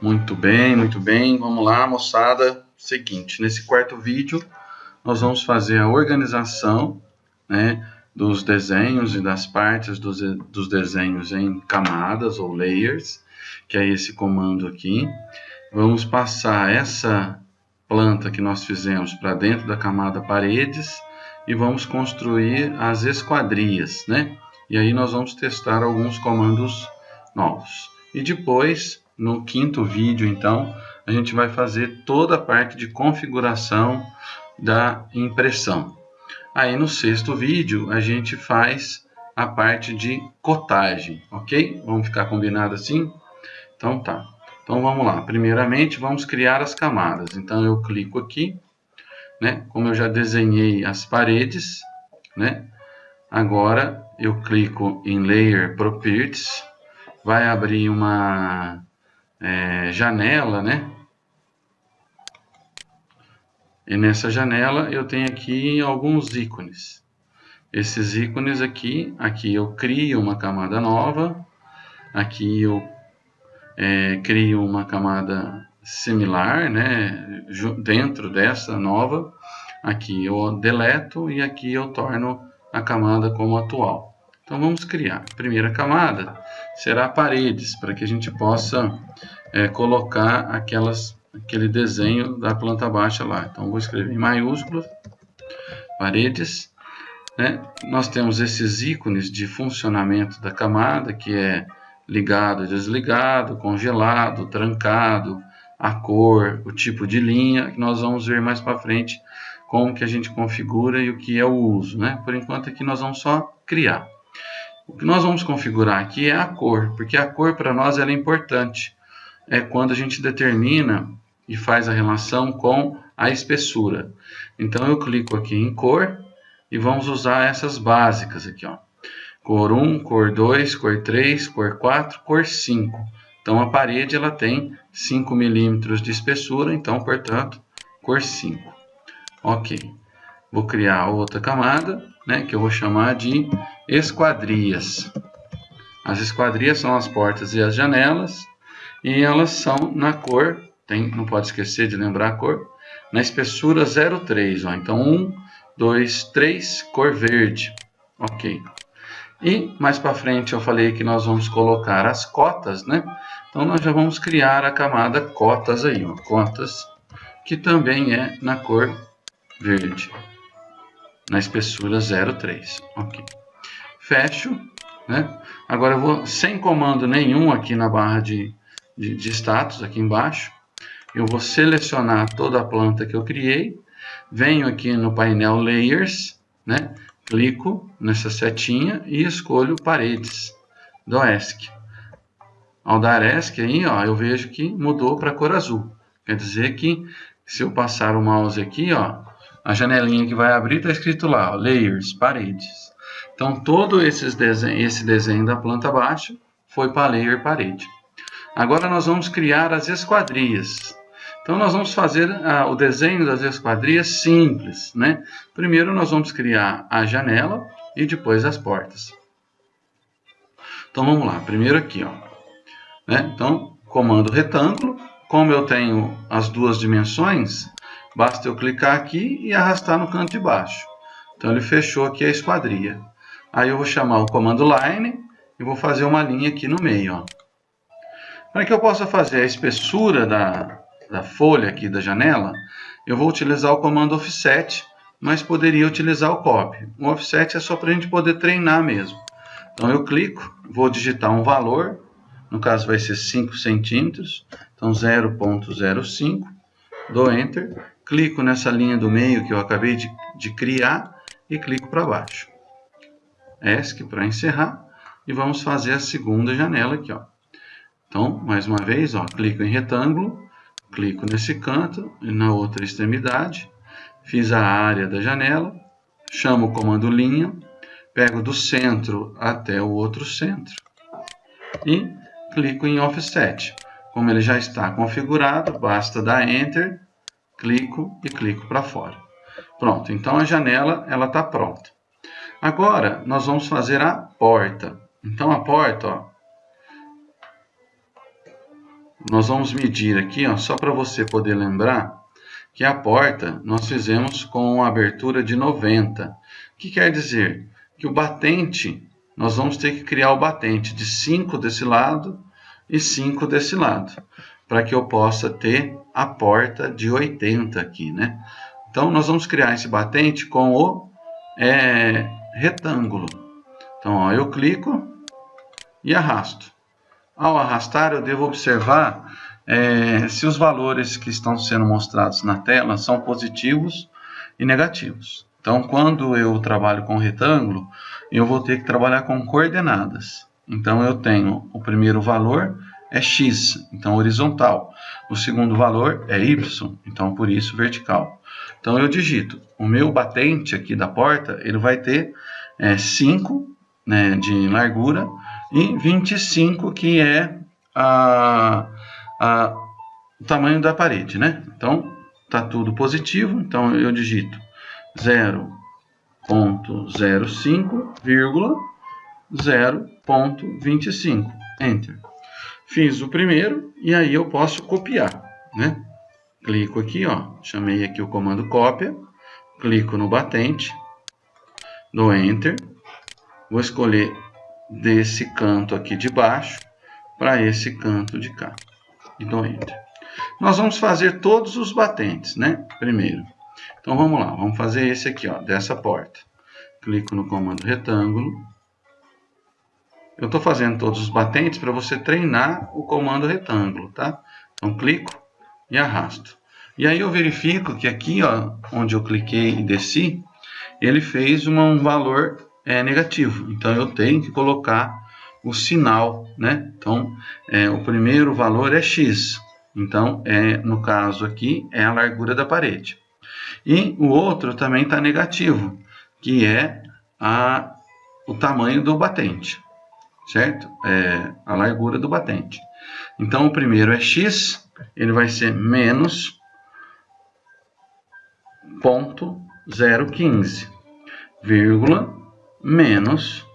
Muito bem, muito bem. Vamos lá, moçada. Seguinte, nesse quarto vídeo, nós vamos fazer a organização né, dos desenhos e das partes dos, dos desenhos em camadas ou layers, que é esse comando aqui. Vamos passar essa planta que nós fizemos para dentro da camada paredes e vamos construir as esquadrias, né? E aí nós vamos testar alguns comandos novos. E depois, no quinto vídeo, então, a gente vai fazer toda a parte de configuração da impressão. Aí no sexto vídeo, a gente faz a parte de cotagem, ok? Vamos ficar combinado assim? Então tá. Então vamos lá. Primeiramente, vamos criar as camadas. Então eu clico aqui, né? Como eu já desenhei as paredes, né? Agora eu clico em Layer Properties, vai abrir uma é, janela, né? E nessa janela eu tenho aqui alguns ícones. Esses ícones aqui, aqui eu crio uma camada nova, aqui eu é, crio uma camada similar, né, dentro dessa nova, aqui eu deleto e aqui eu torno a camada como atual. Então vamos criar. A primeira camada será paredes, para que a gente possa é, colocar aquelas, aquele desenho da planta baixa lá. Então vou escrever em maiúsculo, paredes. Né? Nós temos esses ícones de funcionamento da camada, que é ligado, desligado, congelado, trancado, a cor, o tipo de linha, que nós vamos ver mais para frente como que a gente configura e o que é o uso. Né? Por enquanto aqui nós vamos só criar. O que nós vamos configurar aqui é a cor, porque a cor para nós é importante. É quando a gente determina e faz a relação com a espessura. Então eu clico aqui em cor e vamos usar essas básicas aqui. Ó. Cor 1, cor 2, cor 3, cor 4, cor 5. Então a parede ela tem 5 milímetros de espessura, então portanto cor 5. Ok. Vou criar outra camada, né, que eu vou chamar de esquadrias. As esquadrias são as portas e as janelas, e elas são na cor, tem, não pode esquecer de lembrar a cor, na espessura 03. Ó. Então 1, 2, 3, cor verde. Ok. E mais para frente eu falei que nós vamos colocar as cotas, né? Então nós já vamos criar a camada cotas aí, ó, cotas, que também é na cor verde, na espessura 03. Ok. Fecho, né? Agora eu vou sem comando nenhum aqui na barra de, de, de status, aqui embaixo. Eu vou selecionar toda a planta que eu criei, venho aqui no painel Layers, né? clico nessa setinha e escolho paredes do ESC. Ao dar ESC aí, ó, eu vejo que mudou para cor azul. Quer dizer que se eu passar o mouse aqui, ó, a janelinha que vai abrir está escrito lá, ó, Layers, paredes. Então todo desenho, esse desenho da planta baixa foi para Layer Parede. Agora nós vamos criar as esquadrias. Então nós vamos fazer ah, o desenho das esquadrias simples, né? Primeiro nós vamos criar a janela e depois as portas. Então vamos lá, primeiro aqui, ó. Né? Então, comando retângulo, como eu tenho as duas dimensões, basta eu clicar aqui e arrastar no canto de baixo. Então ele fechou aqui a esquadria. Aí eu vou chamar o comando line e vou fazer uma linha aqui no meio, ó. Para que eu possa fazer a espessura da, da folha aqui da janela, eu vou utilizar o comando offset, mas poderia utilizar o copy. O offset é só para a gente poder treinar mesmo. Então eu clico, vou digitar um valor, no caso vai ser 5 centímetros, então 0.05, dou Enter, clico nessa linha do meio que eu acabei de, de criar e clico para baixo. ESC para encerrar e vamos fazer a segunda janela aqui. Ó. Então, mais uma vez, ó, clico em retângulo, clico nesse canto e na outra extremidade, fiz a área da janela, chamo o comando linha, pego do centro até o outro centro e clico em offset. Como ele já está configurado, basta dar Enter, clico e clico para fora. Pronto, então a janela ela está pronta. Agora nós vamos fazer a porta. Então a porta, ó, nós vamos medir aqui, ó, só para você poder lembrar, que a porta nós fizemos com abertura de 90. O que quer dizer? Que o batente, nós vamos ter que criar o batente de 5 desse lado e 5 desse lado, para que eu possa ter a porta de 80 aqui, né? Então, nós vamos criar esse batente com o é, retângulo. Então, ó, eu clico e arrasto. Ao arrastar, eu devo observar é, se os valores que estão sendo mostrados na tela são positivos e negativos. Então, quando eu trabalho com retângulo, eu vou ter que trabalhar com coordenadas. Então, eu tenho o primeiro valor é x, então horizontal. O segundo valor é y, então por isso vertical. Então, eu digito. O meu batente aqui da porta, ele vai ter é, 5 né, de largura e 25 que é a, a, o tamanho da parede, né? Então, tá tudo positivo, então eu digito 0.05, 0.25, Enter. Fiz o primeiro e aí eu posso copiar, né? Clico aqui, ó, chamei aqui o comando cópia, clico no batente, dou Enter, vou escolher desse canto aqui de baixo para esse canto de cá. E dou Enter. Nós vamos fazer todos os batentes, né? Primeiro. Então vamos lá, vamos fazer esse aqui, ó, dessa porta. Clico no comando retângulo. Eu estou fazendo todos os batentes para você treinar o comando retângulo, tá? Então clico e arrasto. E aí eu verifico que aqui, ó, onde eu cliquei e desci, ele fez uma, um valor é negativo. Então, eu tenho que colocar o sinal, né? Então, é, o primeiro valor é x. Então, é, no caso aqui, é a largura da parede. E o outro também está negativo, que é a, o tamanho do batente, certo? É a largura do batente. Então, o primeiro é x, ele vai ser menos ponto 015, vírgula menos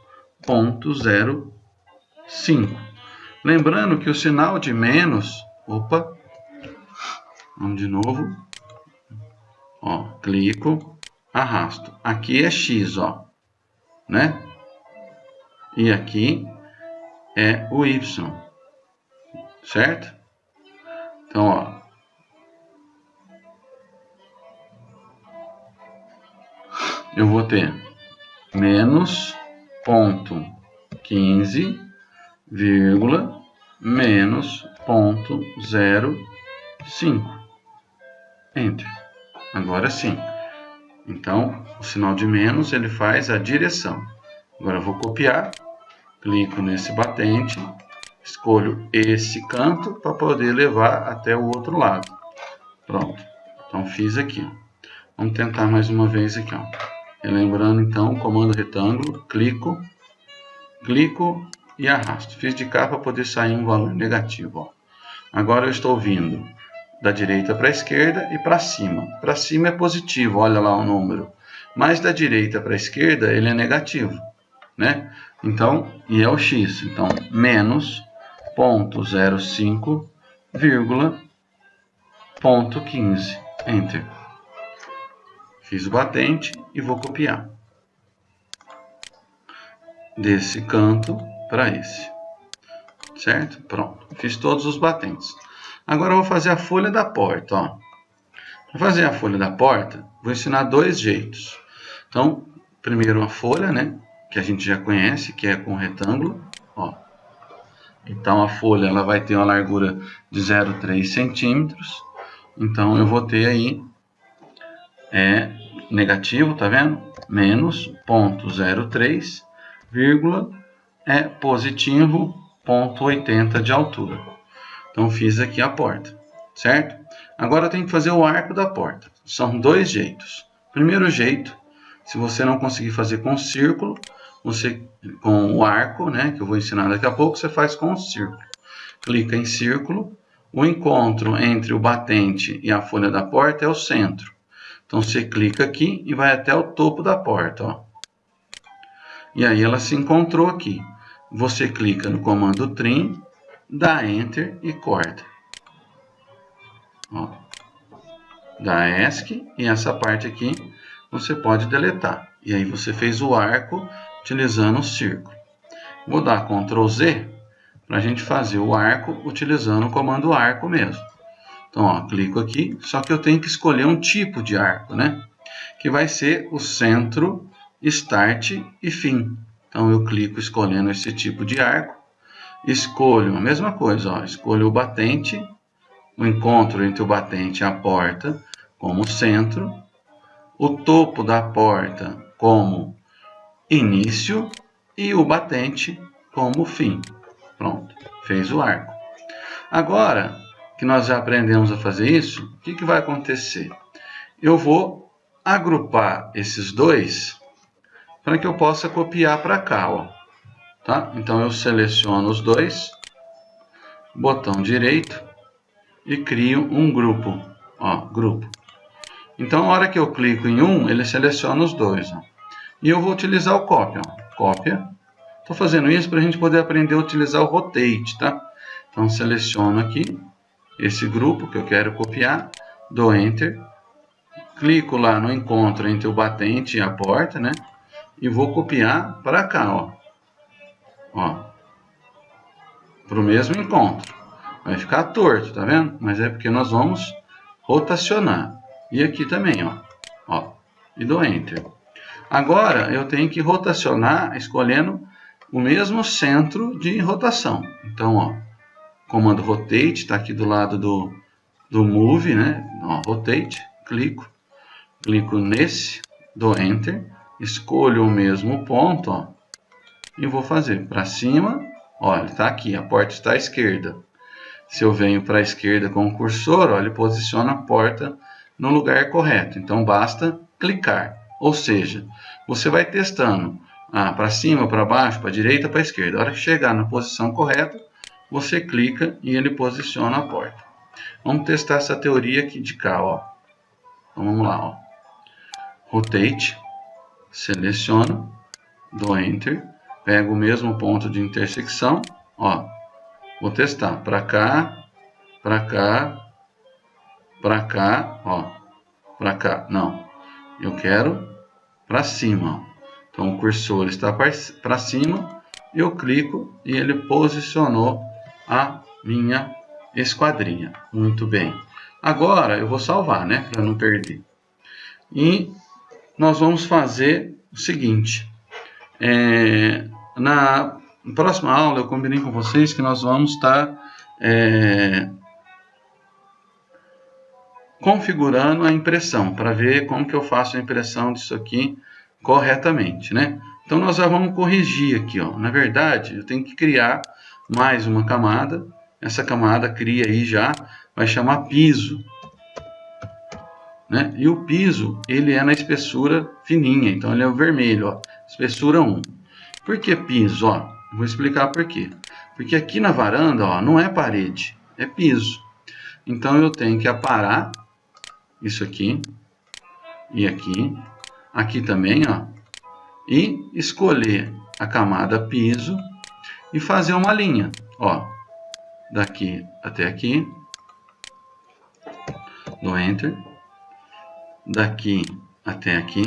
0,05. Lembrando que o sinal de menos, opa, vamos de novo, ó, clico, arrasto. Aqui é x, ó, né? E aqui é o y, certo? Então, ó, eu vou ter menos ponto quinze, vírgula, menos ponto zero cinco. Enter. Agora sim. Então, o sinal de menos, ele faz a direção. Agora eu vou copiar, clico nesse batente, escolho esse canto para poder levar até o outro lado. Pronto. Então, fiz aqui. Vamos tentar mais uma vez aqui. Ó. Lembrando então, comando retângulo, clico, clico e arrasto. Fiz de cá para poder sair um valor negativo. Ó. Agora eu estou vindo da direita para a esquerda e para cima. Para cima é positivo, olha lá o número. Mas da direita para a esquerda ele é negativo. Né? Então, e é o x. Então, menos 0.05, vírgula, ponto 15. Enter. Fiz o batente e vou copiar. Desse canto para esse. Certo? Pronto. Fiz todos os batentes. Agora eu vou fazer a folha da porta. Para fazer a folha da porta, vou ensinar dois jeitos. Então, primeiro a folha, né? Que a gente já conhece, que é com retângulo. Ó. Então, a folha ela vai ter uma largura de 0,3 centímetros. Então, eu vou ter aí é, negativo, tá vendo? Menos 0,03, vírgula, é positivo 0,80 de altura. Então, fiz aqui a porta, certo? Agora, tenho que fazer o arco da porta. São dois jeitos. Primeiro jeito, se você não conseguir fazer com círculo, você com o arco, né, que eu vou ensinar daqui a pouco, você faz com o círculo. Clica em círculo, o encontro entre o batente e a folha da porta é o centro. Então você clica aqui e vai até o topo da porta. Ó. E aí ela se encontrou aqui. Você clica no comando trim, dá Enter e corta. ó, da ESC e essa parte aqui você pode deletar. E aí você fez o arco utilizando o círculo. Vou dar Ctrl Z para a gente fazer o arco utilizando o comando arco mesmo. Então, ó, clico aqui, só que eu tenho que escolher um tipo de arco, né? Que vai ser o centro, start e fim. Então, eu clico escolhendo esse tipo de arco, escolho a mesma coisa, ó, escolho o batente, o encontro entre o batente e a porta como centro, o topo da porta como início e o batente como fim. Pronto, fez o arco. Agora que nós já aprendemos a fazer isso, o que, que vai acontecer? Eu vou agrupar esses dois para que eu possa copiar para cá. Ó. Tá? Então eu seleciono os dois, botão direito e crio um grupo. Ó, grupo. Então, a hora que eu clico em um, ele seleciona os dois. Ó. E eu vou utilizar o cópia. Ó. Cópia. Estou fazendo isso para a gente poder aprender a utilizar o rotate, tá? Então, seleciono aqui esse grupo que eu quero copiar, dou Enter, clico lá no encontro entre o batente e a porta, né? E vou copiar para cá, ó. Ó. Para o mesmo encontro. Vai ficar torto, tá vendo? Mas é porque nós vamos rotacionar. E aqui também, ó. ó e dou Enter. Agora, eu tenho que rotacionar escolhendo o mesmo centro de rotação. Então, ó, comando Rotate, está aqui do lado do, do Move, né? Ó, rotate, clico, clico nesse, dou Enter, escolho o mesmo ponto, ó, e vou fazer para cima, olha, está aqui, a porta está à esquerda. Se eu venho para a esquerda com o cursor, ó, ele posiciona a porta no lugar correto. Então basta clicar. Ou seja, você vai testando ah, para cima, para baixo, para direita, para esquerda. A hora que chegar na posição correta, você clica e ele posiciona a porta. Vamos testar essa teoria aqui de cá. Ó. Então vamos lá. Ó. Rotate, seleciono, dou Enter, pego o mesmo ponto de intersecção. Ó, vou testar para cá, para cá, para cá, ó, para cá, não, eu quero para cima, então o cursor está para cima, eu clico e ele posicionou a minha esquadrinha, muito bem. Agora eu vou salvar, né, para não perder. E nós vamos fazer o seguinte, é, na próxima aula eu combinei com vocês que nós vamos estar é, configurando a impressão, para ver como que eu faço a impressão disso aqui corretamente, né? Então, nós já vamos corrigir aqui, ó. Na verdade, eu tenho que criar mais uma camada. Essa camada cria aí já, vai chamar piso. Né? E o piso, ele é na espessura fininha, então ele é o vermelho, ó. Espessura 1. Por que piso? Ó, vou explicar por quê. Porque aqui na varanda, ó, não é parede, é piso. Então, eu tenho que aparar isso aqui. E aqui, aqui também, ó, e escolher a camada piso e fazer uma linha, ó, daqui até aqui, do Enter, daqui até aqui.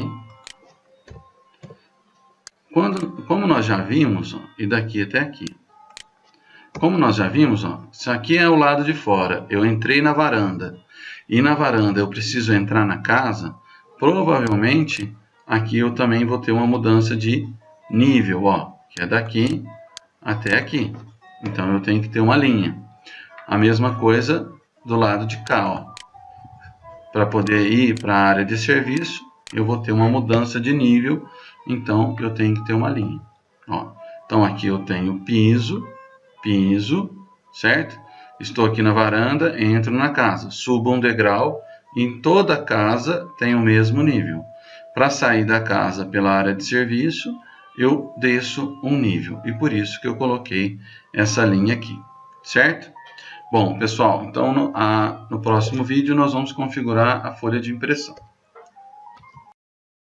Quando, como nós já vimos, ó, e daqui até aqui. Como nós já vimos, ó, isso aqui é o lado de fora. Eu entrei na varanda e na varanda eu preciso entrar na casa, provavelmente aqui eu também vou ter uma mudança de nível, ó, que é daqui até aqui. Então eu tenho que ter uma linha. A mesma coisa do lado de cá, ó. Para poder ir para a área de serviço, eu vou ter uma mudança de nível, então eu tenho que ter uma linha. Ó. Então aqui eu tenho piso, piso, certo? Estou aqui na varanda, entro na casa, subo um degrau, em toda casa tem o mesmo nível. Para sair da casa pela área de serviço, eu desço um nível. E por isso que eu coloquei essa linha aqui, certo? Bom, pessoal, então no, a, no próximo vídeo nós vamos configurar a folha de impressão.